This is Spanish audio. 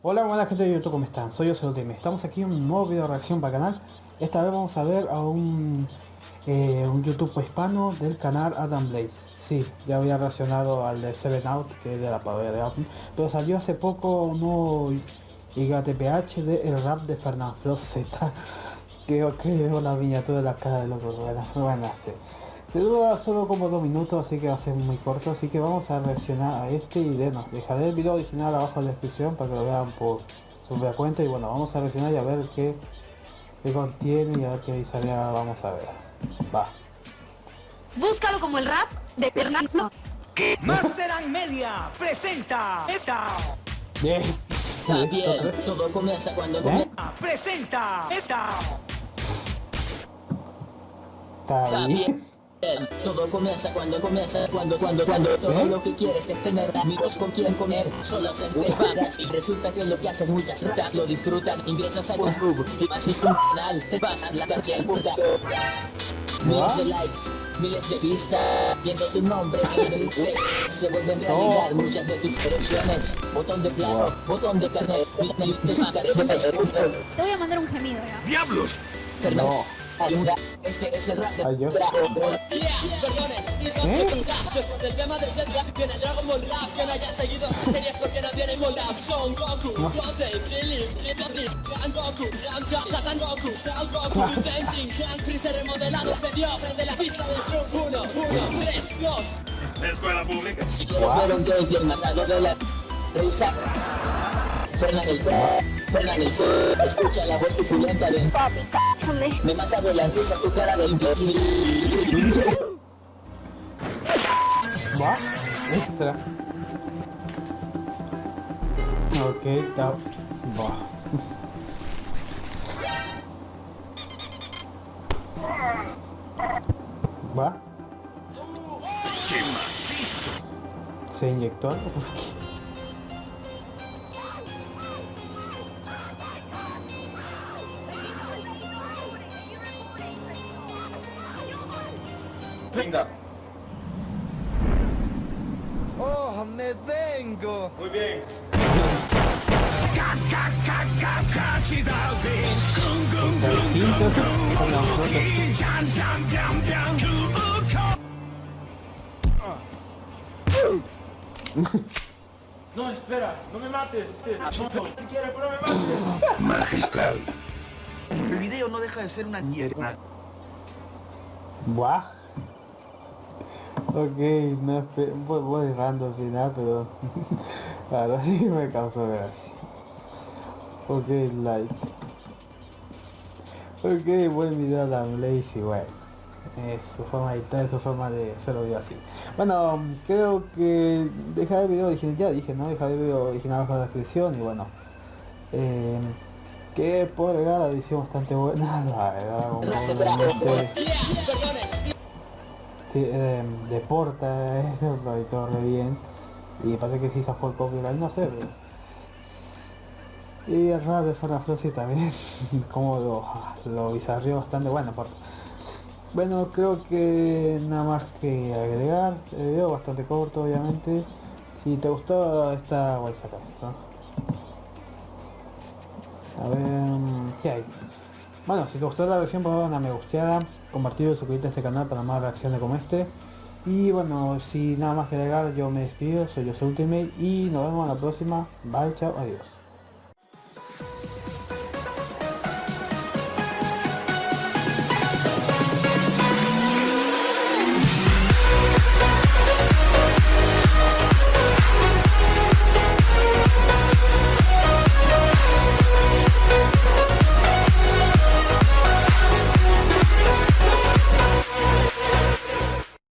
Hola buena gente de YouTube, ¿cómo están? Soy yo. Estamos aquí en un nuevo video de reacción para el canal. Esta vez vamos a ver a un, eh, un YouTube hispano del canal Adam Blaze. Sí, ya había reaccionado al de Seven Out, que es de la parodia de Adam. Pero salió hace poco un nuevo IGTPH de el rap de Fernando Floseta. Creo que la miniatura de la cara de loco. Bueno, bueno, sí. Se dura solo como dos minutos, así que va a ser muy corto, así que vamos a reaccionar a este y de, dejaré el video original abajo en la descripción para que lo vean por su propia cuenta y bueno, vamos a reaccionar y a ver qué, qué contiene y a ver qué sale, vamos a ver. Va. Búscalo como el rap de Fernando. Master and Media presenta esta. Bien. Está bien, todo comienza cuando ¿Eh? comienza. Presenta esta. Está Está bien. Todo comienza cuando comienza, cuando, cuando, cuando. Todo ¿Eh? lo que quieres es tener amigos con quien comer, solo se te pagas y resulta que lo que haces muchas rutas lo disfrutan, ingresas a YouTube y vas a un canal, te pasan la calle en puta. Miles de likes, miles de vistas, viendo tu nombre en se vuelven realidad muchas de tus creaciones, botón de plano, botón de carnet, te sacaré de. Te voy a mandar un gemido ya. ¡Diablos! Fernando, este es el rap de y ¿Eh? Después del tema del Death viene Dragon Ball Rap Que no haya seguido series porque no tiene moldap Son Goku, Goten, Krillin, Krillin, Gran Goku, Satan Goku, Goku, Freezer remodelado Te dio frente a la pista del Trump 1, 1, 3, 2 Escuela pública. Si quieres ver un gameplay matado de la risa Fernan el Fernan el Escucha la voz suculenta de Me mata de la risa tu cara de imbécil Va. Extra. Ok, está. Va. Va. ¡Qué macizo! Se inyectó algo. Venga. ¡Oh, me vengo! Muy bien. No, espera, no me mates. No, si quieres, pero no me mates. El video no deja de ser una mierda. Buah. Ok, no voy, voy dejando al final, pero ahora sí me causó gracia. Ok, like. Ok, buen video a la Blaze y bueno. Es su forma de editar, es su forma de hacerlo video así. Bueno, creo que dejar el video original, ya dije, ¿no? Dejar el video original bajo la descripción y bueno. Eh, que por agregar la edición bastante buena, la verdad, eh, de Porta, eso lo editó re bien. Y parece que sí sacó el copyright, no sé. Y el rap de Farah Flossi también, como lo, lo bizarrió bastante bueno, Porta. Bueno, creo que nada más que agregar, el video bastante corto obviamente. Si te gustó esta, voy a sacar esto. A ver, ¿qué hay? Bueno, si te gustó la versión, por favor, una me gusteada, compartir y suscribirte a este canal para más reacciones como este. Y bueno, si nada más que agregar, yo me despido, soy yo Ultimate y nos vemos en la próxima. Bye, chao, adiós.